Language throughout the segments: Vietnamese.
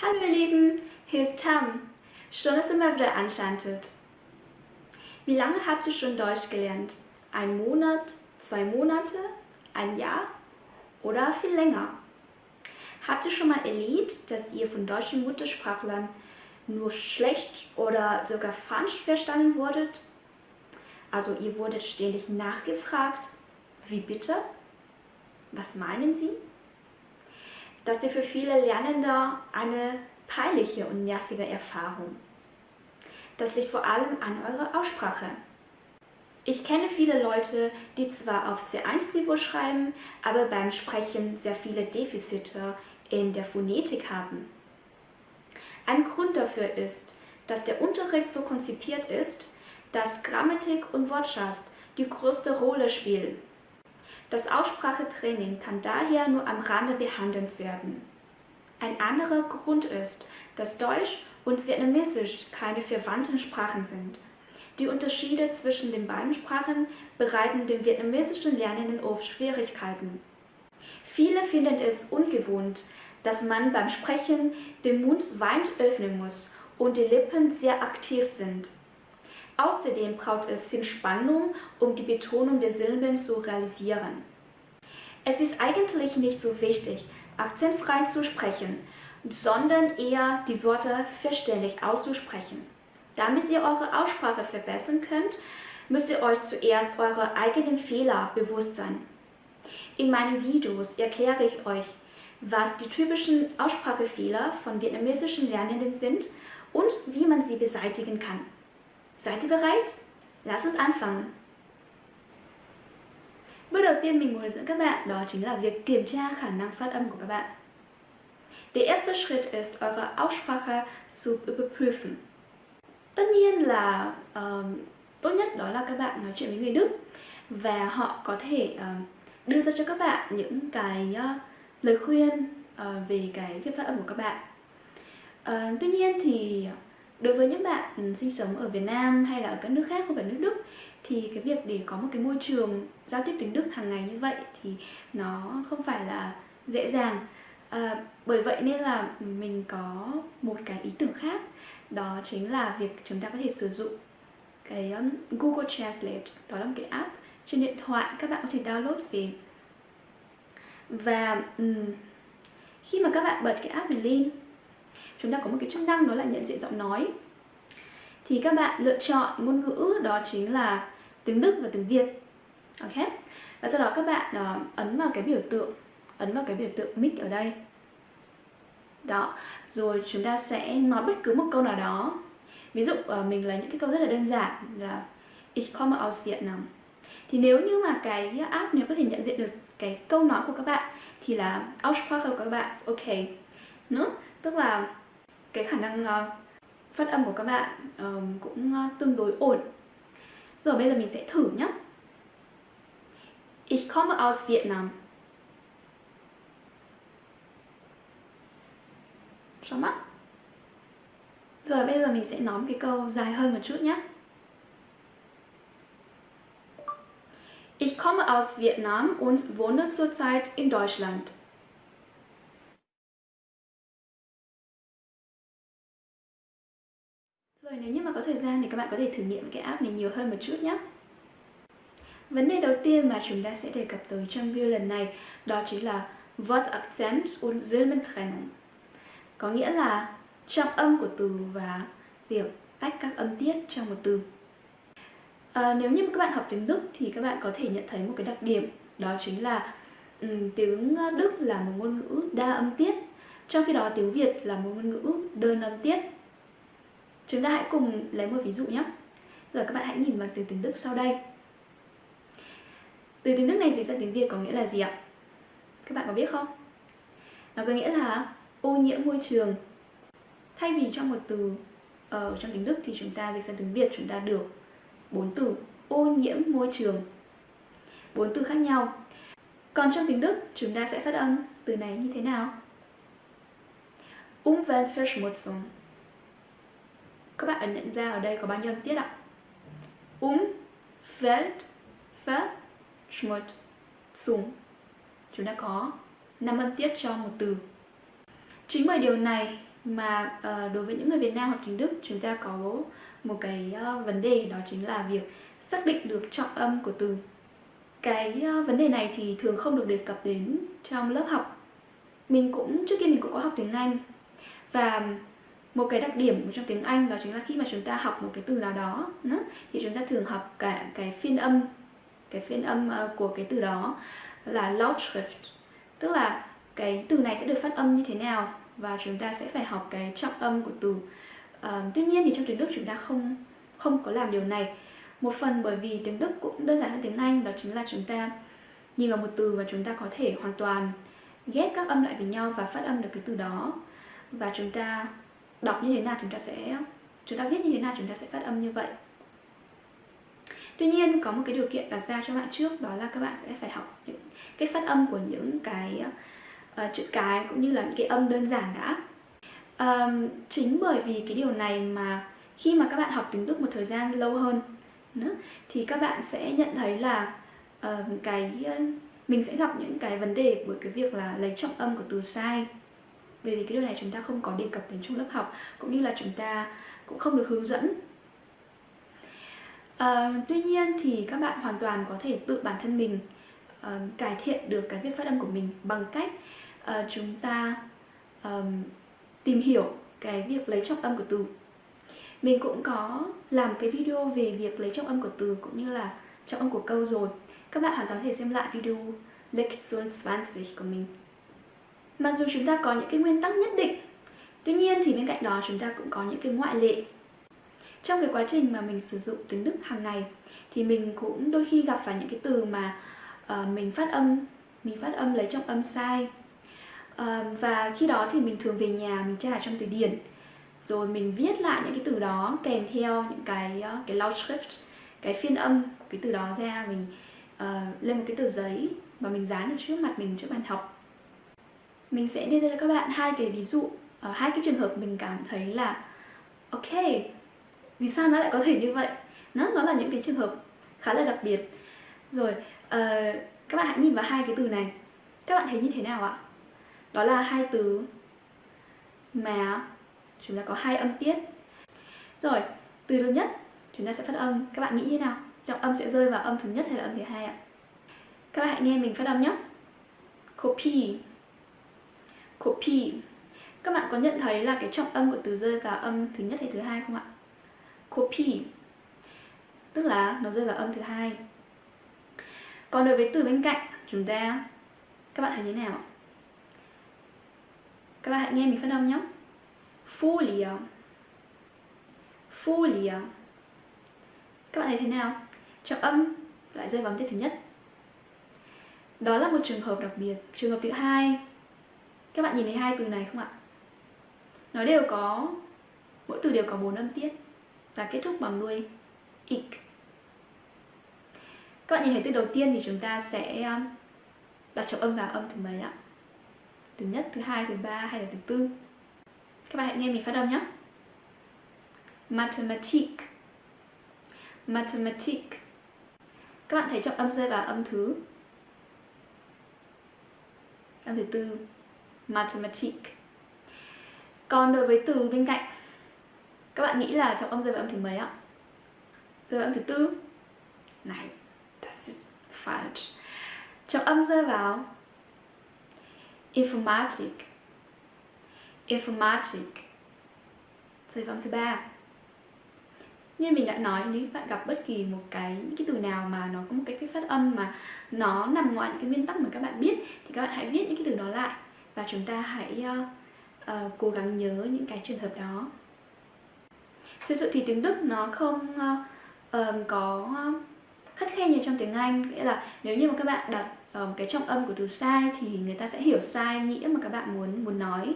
Hallo ihr Lieben, hier ist Tam. Dass ihr mal wieder anschaltet. Wie lange habt ihr schon Deutsch gelernt? Ein Monat, zwei Monate, ein Jahr oder viel länger? Habt ihr schon mal erlebt, dass ihr von deutschen Muttersprachlern nur schlecht oder sogar falsch verstanden wurdet? Also ihr wurdet ständig nachgefragt. Wie bitte? Was meinen Sie? Das ist für viele Lernende eine peinliche und nervige Erfahrung. Das liegt vor allem an eurer Aussprache. Ich kenne viele Leute, die zwar auf C1-Niveau schreiben, aber beim Sprechen sehr viele Defizite in der Phonetik haben. Ein Grund dafür ist, dass der Unterricht so konzipiert ist, dass Grammatik und Wortschatz die größte Rolle spielen. Das Aussprachetraining kann daher nur am Rande behandelt werden. Ein anderer Grund ist, dass Deutsch und Vietnamesisch keine verwandten Sprachen sind. Die Unterschiede zwischen den beiden Sprachen bereiten den vietnamesischen Lernenden oft Schwierigkeiten. Viele finden es ungewohnt, dass man beim Sprechen den Mund weit öffnen muss und die Lippen sehr aktiv sind. Außerdem braucht es viel Spannung, um die Betonung der Silben zu realisieren. Es ist eigentlich nicht so wichtig, akzentfrei zu sprechen, sondern eher die Wörter verständlich auszusprechen. Damit ihr eure Aussprache verbessern könnt, müsst ihr euch zuerst eure eigenen Fehler bewusst sein. In meinen Videos erkläre ich euch, was die typischen Aussprachefehler von vietnamesischen Lernenden sind und wie man sie beseitigen kann. Seid ihr bereit? Lass uns anfangen! Bước đầu tiên mình muốn hướng dẫn các bạn đó chính là việc kiểm tra khả năng phát âm của các bạn. Der erste Schritt ist, eure Aussprache zu überprüfen. Tất nhiên là uh, tốt nhất đó là các bạn nói chuyện với người Đức và họ có thể uh, đưa ra cho các bạn những cái uh, lời khuyên uh, về cái việc phát âm của các bạn. Uh, tuy nhiên thì đối với những bạn ừ, sinh sống ở Việt Nam hay là ở các nước khác không phải nước Đức thì cái việc để có một cái môi trường giao tiếp tiếng Đức hàng ngày như vậy thì nó không phải là dễ dàng. À, bởi vậy nên là mình có một cái ý tưởng khác đó chính là việc chúng ta có thể sử dụng cái um, Google Translate đó là một cái app trên điện thoại các bạn có thể download về. Và um, khi mà các bạn bật cái app này lên chúng ta có một cái chức năng đó là nhận diện giọng nói. Thì các bạn lựa chọn ngôn ngữ đó chính là tiếng Đức và tiếng Việt. Ok? Và sau đó các bạn uh, ấn vào cái biểu tượng ấn vào cái biểu tượng mic ở đây. Đó. Rồi chúng ta sẽ nói bất cứ một câu nào đó. Ví dụ uh, mình lấy những cái câu rất là đơn giản là Ich komme aus Vietnam thì nếu như mà cái app này có thể nhận diện được cái câu nói của các bạn thì là Aussprache của các bạn ok. Nữa tức là cái khả năng uh, phát âm của các bạn um, cũng uh, tương đối ổn. Rồi bây giờ mình sẽ thử nhé Ich komme aus Vietnam. Xong á. Rồi bây giờ mình sẽ nói một cái câu dài hơn một chút nhé Ich komme aus Vietnam und wohne zurzeit in Deutschland. Có thời gian thì các bạn có thể thử nghiệm cái app này nhiều hơn một chút nhé. Vấn đề đầu tiên mà chúng ta sẽ đề cập tới trong video lần này đó chính là Wortakzent und Silbentrennung. Có nghĩa là trọng âm của từ và việc tách các âm tiết trong một từ. À, nếu như các bạn học tiếng Đức thì các bạn có thể nhận thấy một cái đặc điểm đó chính là um, tiếng Đức là một ngôn ngữ đa âm tiết trong khi đó tiếng Việt là một ngôn ngữ đơn âm tiết Chúng ta hãy cùng lấy một ví dụ nhé. Rồi các bạn hãy nhìn vào từ tiếng Đức sau đây. Từ tiếng Đức này dịch ra tiếng Việt có nghĩa là gì ạ? Các bạn có biết không? Nó có nghĩa là ô nhiễm môi trường. Thay vì trong một từ ở trong tiếng Đức thì chúng ta dịch sang tiếng Việt, chúng ta được bốn từ ô nhiễm môi trường. Bốn từ khác nhau. Còn trong tiếng Đức, chúng ta sẽ phát âm từ này như thế nào? Umweltverschmutzung các bạn ấn nhận ra ở đây có bao nhiêu âm tiết ạ? Um, Welt, Ver, Schmut, Zum. Chúng ta có 5 âm tiết cho một từ. Chính bởi điều này mà uh, đối với những người Việt Nam học tiếng Đức chúng ta có một cái uh, vấn đề đó chính là việc xác định được trọng âm của từ cái uh, vấn đề này thì thường không được đề cập đến trong lớp học mình cũng trước kia mình cũng có học tiếng Anh và một cái đặc điểm trong tiếng Anh đó chính là khi mà chúng ta học một cái từ nào đó thì chúng ta thường học cả cái phiên âm cái phiên âm ờ, của cái từ đó là Lautschrift. Tức là cái từ này sẽ được phát âm như thế nào và chúng ta sẽ phải học cái trọng âm của từ. À, tuy nhiên thì trong tiếng Đức chúng ta không không có làm điều này. Một phần bởi vì tiếng Đức cũng đơn giản hơn tiếng Anh đó chính là chúng ta nhìn vào một từ và chúng ta có thể hoàn toàn ghép các âm lại với nhau và phát âm được cái từ đó. Và chúng ta đọc như thế nào chúng ta sẽ chúng ta viết như thế nào chúng ta sẽ phát âm như vậy Tuy nhiên có một cái điều kiện đặt ra cho bạn trước đó là các bạn sẽ phải học những cái phát âm của những cái uh, chữ cái cũng như là những cái âm đơn giản đã. Um, chính bởi vì cái điều này mà khi mà các bạn học tiếng Đức một thời gian lâu hơn nữa, thì các bạn sẽ nhận thấy là uh, cái mình sẽ gặp những cái vấn đề bởi cái việc là lấy trọng âm của từ sai bởi vì cái điều này chúng ta không có đề cập đến trong lớp học cũng như là chúng ta cũng không được hướng dẫn À, tuy nhiên thì các bạn hoàn toàn có thể tự bản thân mình uh, cải thiện được cái việc phát âm của mình bằng cách uh, chúng ta um, tìm hiểu cái việc lấy trọng âm của từ. Mình cũng có làm cái video về việc lấy trọng âm của từ cũng như là trọng âm của câu rồi. Các bạn hoàn toàn có thể xem lại video Lektion 20 của mình. Mặc dù chúng ta có những cái nguyên tắc nhất định, tuy nhiên thì bên cạnh đó chúng ta cũng có những cái ngoại lệ. Trong cái quá trình mà mình sử dụng tiếng Đức hàng ngày thì mình cũng đôi khi gặp phải những cái từ mà uh, mình phát âm mình phát âm lấy trọng âm sai. Uh, và khi đó thì mình thường về nhà mình tra trong từ điển rồi mình viết lại những cái từ đó kèm theo những cái uh, cái Lautschrift cái phiên âm của cái từ đó ra. Mình uh, lên một cái tờ giấy và mình dán ở trước mặt mình trước bàn học mình sẽ đưa ra cho các bạn hai cái ví dụ ở hai cái trường hợp mình cảm thấy là ok vì sao nó lại có thể như vậy? Nó nó là những cái trường hợp khá là đặc biệt. Rồi uh, các bạn hãy nhìn vào hai cái từ này. Các bạn thấy như thế nào ạ? Đó là hai từ mà chúng ta có hai âm tiết. Rồi từ đầu nhất chúng ta sẽ phát âm. Các bạn nghĩ thế nào? Trọng âm sẽ rơi vào âm thứ nhất hay là âm thứ hai ạ? Các bạn hãy nghe mình phát âm nhé. Copy copy các bạn có nhận thấy là cái trọng âm của từ rơi vào âm thứ nhất hay thứ hai không ạ? Copy tức là nó rơi vào âm thứ hai. Còn đối với từ bên cạnh chúng ta, các bạn thấy thế nào? Các bạn hãy nghe mình phát âm nhé. Folia Folia các bạn thấy thế nào? Trọng âm lại rơi vào âm tiết thứ nhất. Đó là một trường hợp đặc biệt. Trường hợp thứ hai các bạn nhìn thấy hai từ này không ạ nó đều có mỗi từ đều có bốn âm tiết và kết thúc bằng đuôi ik. Các bạn nhìn thấy từ đầu tiên thì chúng ta sẽ um, đặt trọng âm vào âm thứ mấy ạ? Thứ nhất, thứ hai, thứ ba hay là thứ tư? Các bạn hãy nghe mình phát âm nhé. Mathematique Mathematique Các bạn thấy trọng âm rơi vào âm thứ Âm thứ tư Mathematic Còn đối với từ bên cạnh các bạn nghĩ là trọng âm rơi vào âm thứ mấy ạ? Rơi vào âm thứ tư Này, das ist falsch Trọng âm rơi vào informatik. informatik. Rơi vào âm thứ ba như mình đã nói nếu bạn gặp bất kỳ một cái những cái từ nào mà nó có một cái, cái phát âm mà nó nằm ngoài những cái nguyên tắc mà các bạn biết thì các bạn hãy viết những cái từ đó lại và chúng ta hãy uh, uh, cố gắng nhớ những cái trường hợp đó thực sự thì tiếng Đức nó không uh, có khắt khe như trong tiếng Anh nghĩa là nếu như mà các bạn đặt um, cái trọng âm của từ sai thì người ta sẽ hiểu sai nghĩa mà các bạn muốn muốn nói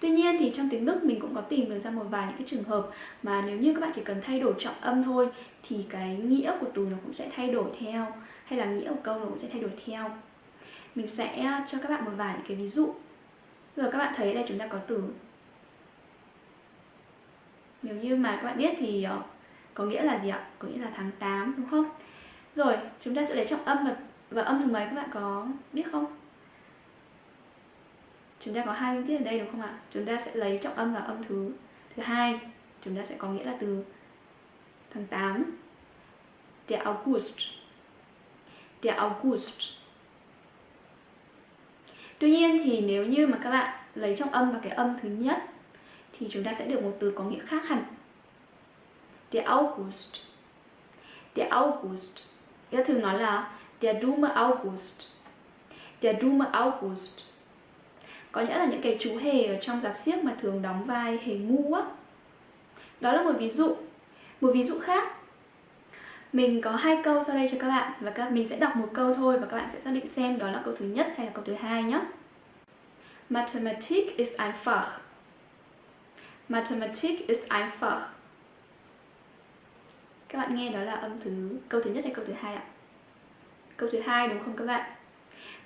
Tuy nhiên thì trong tiếng Đức mình cũng có tìm được ra một vài những cái trường hợp mà nếu như các bạn chỉ cần thay đổi trọng âm thôi thì cái nghĩa của từ nó cũng sẽ thay đổi theo hay là nghĩa của câu nó cũng sẽ thay đổi theo. Mình sẽ cho các bạn một vài những cái ví dụ. Rồi các bạn thấy đây chúng ta có từ nếu như mà các bạn biết thì ờ, có nghĩa là gì ạ? Có nghĩa là tháng 8 đúng không? Rồi, chúng ta sẽ lấy trọng âm và, và âm thứ mấy các bạn có biết không? chúng ta có hai âm tiết ở đây đúng không ạ? Chúng ta sẽ lấy trọng âm vào âm thứ thứ hai. Chúng ta sẽ có nghĩa là từ tháng 8 Der August Der August Tuy nhiên thì nếu như mà các bạn lấy trọng âm vào cái âm thứ nhất, thì chúng ta sẽ được một từ có nghĩa khác hẳn. Der August. Der August. Các thường nói là Der dumme August. Der dumme August. Có nghĩa là những cái chú hề ở trong giáp xiếc mà thường đóng vai hề ngu á. Đó là một ví dụ. Một ví dụ khác mình có hai câu sau đây cho các bạn và các mình sẽ đọc một câu thôi và các bạn sẽ xác định xem đó là câu thứ nhất hay là câu thứ hai nhé. Mathematik ist einfach. Mathematik ist einfach. Các bạn nghe đó là âm thứ, câu thứ nhất hay câu thứ hai ạ? Câu thứ hai đúng không các bạn?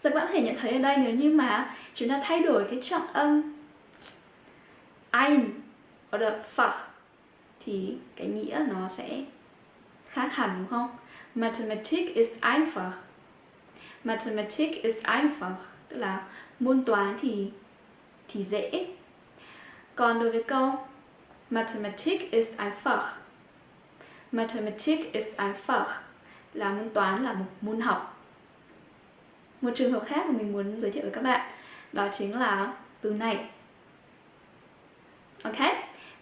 Giờ các bạn có thể nhận thấy ở đây nếu như mà chúng ta thay đổi cái trọng âm ein oder fach thì cái nghĩa nó sẽ khác hẳn đúng không? Mathematik ist einfach. Mathematik ist einfach, tức là môn toán thì thì dễ. Còn đối với câu Mathematik ist einfach. Mathematik ist einfach là môn toán là một môn học. Một trường hợp khác mà mình muốn giới thiệu với các bạn đó chính là từ này. Ok?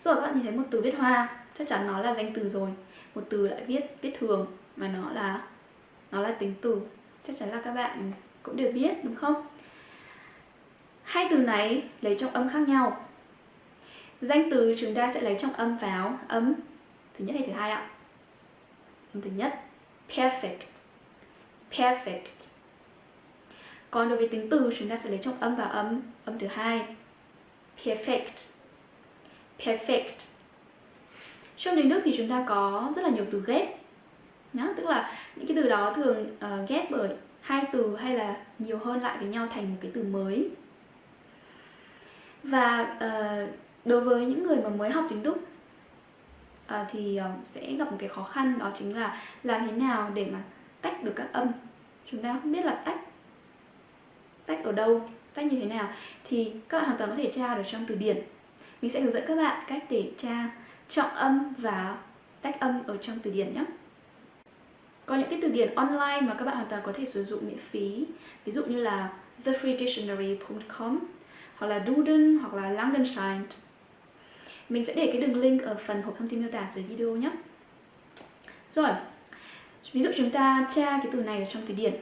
Rồi các bạn nhìn thấy một từ viết hoa, chắc chắn nó là danh từ rồi một từ lại viết viết thường mà nó là nó là tính từ. Chắc chắn là các bạn cũng đều biết, đúng không? Hai từ này lấy trong âm khác nhau. Danh từ chúng ta sẽ lấy trong âm vào âm thứ nhất hay thứ hai ạ? Âm thứ nhất. Perfect. Perfect. Còn đối với tính từ, chúng ta sẽ lấy trong âm vào âm âm thứ hai. Perfect. Perfect trong tiếng Đức thì chúng ta có rất là nhiều từ ghép nhá. Tức là những cái từ đó thường uh, ghép bởi hai từ hay là nhiều hơn lại với nhau thành một cái từ mới. Và uh, đối với những người mà mới học tiếng Đức uh, thì uh, sẽ gặp một cái khó khăn đó chính là làm thế nào để mà tách được các âm. Chúng ta không biết là tách tách ở đâu tách như thế nào thì các bạn hoàn toàn có thể tra được trong từ điển. Mình sẽ hướng dẫn các bạn cách để tra trọng âm và tách âm ở trong từ điển nhé. Có những cái từ điển online mà các bạn hoàn toàn có thể sử dụng miễn phí. Ví dụ như là thefreedictionary.com hoặc là Duden hoặc là Langenstein. Mình sẽ để cái đường link ở phần hộp thông tin miêu tả dưới video nhé. Rồi, ví dụ chúng ta tra cái từ này ở trong từ điển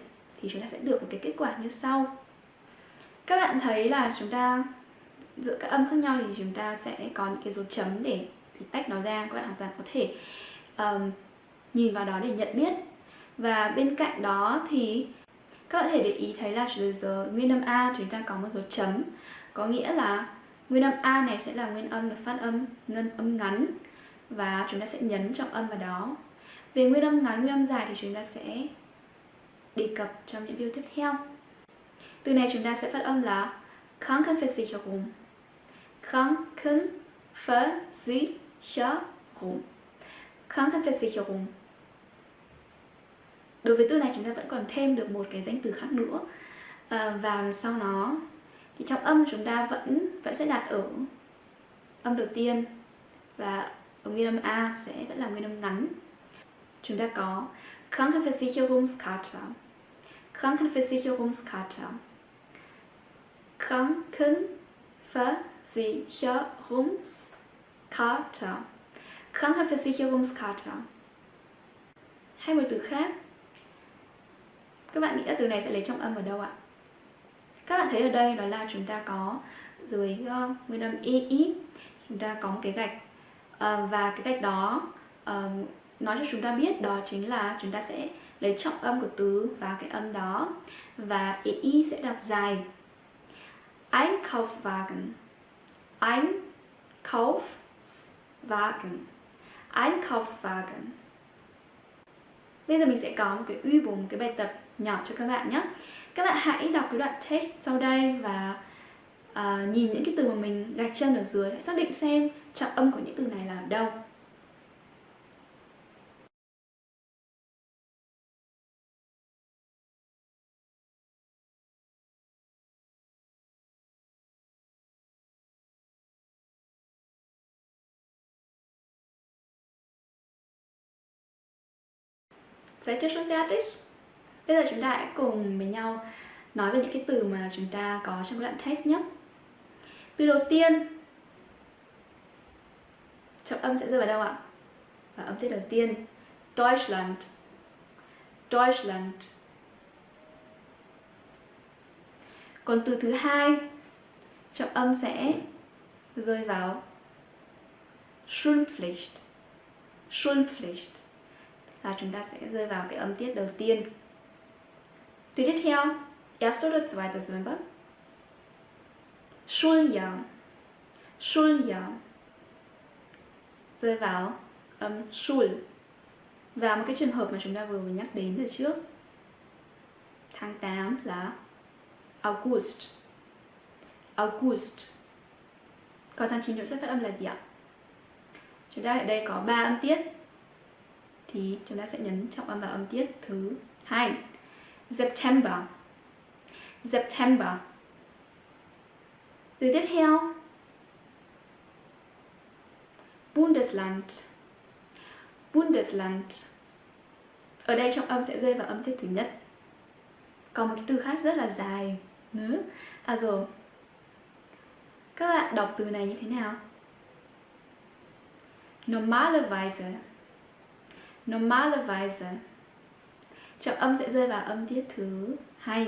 thì chúng ta sẽ được một cái kết quả như sau. Các bạn thấy là chúng ta giữa các âm khác nhau thì chúng ta sẽ có những cái dấu chấm để thì tách nó ra các bạn hoàn toàn có thể um, nhìn vào đó để nhận biết. Và bên cạnh đó thì các bạn có thể để ý thấy là từ giờ nguyên âm A chúng ta có một dấu chấm. Có nghĩa là nguyên âm A này sẽ là nguyên âm được phát âm ngân âm ngắn và chúng ta sẽ nhấn trọng âm vào đó. Về nguyên âm ngắn, nguyên âm dài thì chúng ta sẽ đề cập trong những video tiếp theo. Từ này chúng ta sẽ phát âm là Krankenversicherung Krankenversicherung Versicherung Krankenversicherung Đối với từ này chúng ta vẫn còn thêm được một cái danh từ khác nữa ờ, à, vào sau nó thì trong âm chúng ta vẫn vẫn sẽ đặt ở âm đầu tiên và ở nguyên âm A sẽ vẫn là nguyên âm ngắn. Chúng ta có Krankenversicherungskarte. Krankenversicherungskarte. Krankenversicherungs Karte Krankenversicherungskarte Hay một từ khác. Các bạn nghĩ là từ này sẽ lấy trọng âm ở đâu ạ? Các bạn thấy ở đây đó là chúng ta có dưới uh, nguyên âm EI Chúng ta có một cái gạch. Uh, Và cái gạch đó uh, nói cho chúng ta biết đó chính là chúng ta sẽ lấy trọng âm của từ và cái âm đó. Và EI sẽ đọc dài. Einkaufswagen Einkaufswagen Wagen. Einkaufswagen. Bây giờ mình sẽ có một cái uy bổ, một cái bài tập nhỏ cho các bạn nhé. Các bạn hãy đọc cái đoạn text sau đây và uh, nhìn những cái từ mà mình gạch chân ở dưới. Hãy xác định xem trọng âm của những từ này là ở đâu. Seid ihr schon fertig? Bây giờ chúng ta hãy cùng với nhau nói về những cái từ mà chúng ta có trong đoạn text nhé. Từ đầu tiên trọng âm sẽ rơi vào đâu ạ? Và âm tiết đầu tiên Deutschland Deutschland Còn từ thứ hai trọng âm sẽ rơi vào Schulpflicht Schulpflicht là chúng ta sẽ rơi vào cái âm tiết đầu tiên. Từ tiếp theo, erste oder zweite Silbe. Schuljahr Schuljahr rơi vào âm Schul và một cái trường hợp mà chúng ta vừa mới nhắc đến từ trước. Tháng 8 là August. August. Còn tháng 9 chúng sẽ phát âm là gì ạ? Chúng ta ở đây có 3 âm tiết thì chúng ta sẽ nhấn trọng âm vào âm tiết thứ hai. September. September. Từ tiếp theo. Bundesland. Bundesland. Ở đây trọng âm sẽ rơi vào âm tiết thứ nhất. Còn một cái từ khác rất là dài. Nữa à rồi. Các bạn đọc từ này như thế nào? Normalerweise. Normalerweise trọng âm sẽ rơi vào âm tiết thứ hai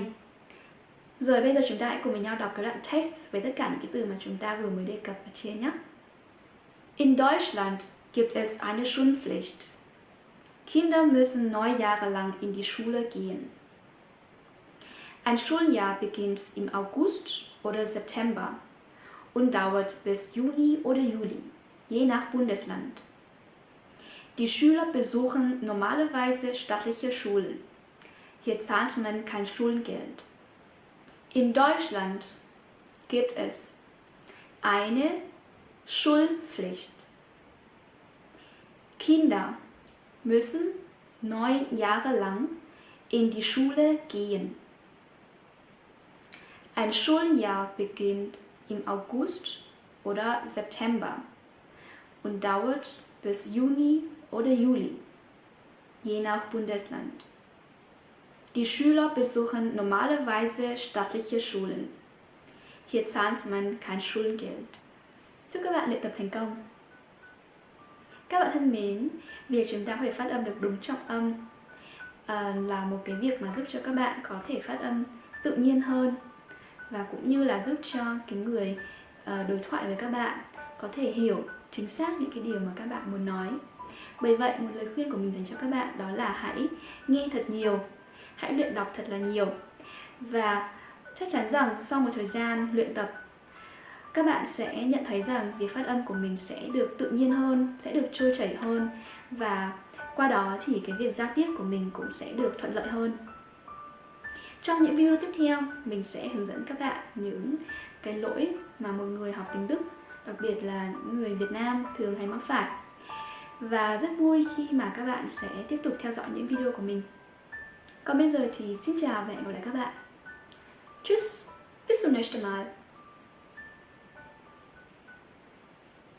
rồi bây giờ chúng ta hãy cùng với nhau đọc cái đoạn text với tất cả những cái từ mà chúng ta vừa mới đề cập ở trên nhé. In Deutschland gibt es eine Schulpflicht. Kinder müssen neun Jahre lang in die Schule gehen. Ein Schuljahr beginnt im August oder September und dauert bis Juni oder Juli, je nach Bundesland. Die Schüler besuchen normalerweise staatliche Schulen. Hier zahlt man kein Schulgeld. In Deutschland gibt es eine Schulpflicht. Kinder müssen neun Jahre lang in die Schule gehen. Ein Schuljahr beginnt im August oder September und dauert bis Juni oder Juli, je nach Bundesland. Die Schüler besuchen normalerweise staatliche Schulen. Hier zahlt man kein Schulgeld. Chúc các bạn luyện tập thành công. Các bạn thân mến, việc chúng ta có thể phát âm được đúng trọng âm uh, là một cái việc mà giúp cho các bạn có thể phát âm tự nhiên hơn và cũng như là giúp cho cái người uh, đối thoại với các bạn có thể hiểu chính xác những cái điều mà các bạn muốn nói. Bởi vậy, một lời khuyên của mình dành cho các bạn đó là hãy nghe thật nhiều, hãy luyện đọc thật là nhiều. Và chắc chắn rằng sau một thời gian luyện tập, các bạn sẽ nhận thấy rằng việc phát âm của mình sẽ được tự nhiên hơn, sẽ được trôi chảy hơn và qua đó thì cái việc giao tiếp của mình cũng sẽ được thuận lợi hơn. Trong những video tiếp theo, mình sẽ hướng dẫn các bạn những cái lỗi mà một người học tiếng Đức, đặc biệt là những người Việt Nam thường hay mắc phải và rất vui khi mà các bạn sẽ tiếp tục theo dõi những video của mình. Còn bây giờ thì xin chào và hẹn gặp lại các bạn. Tschüss, bis zum nächsten Mal.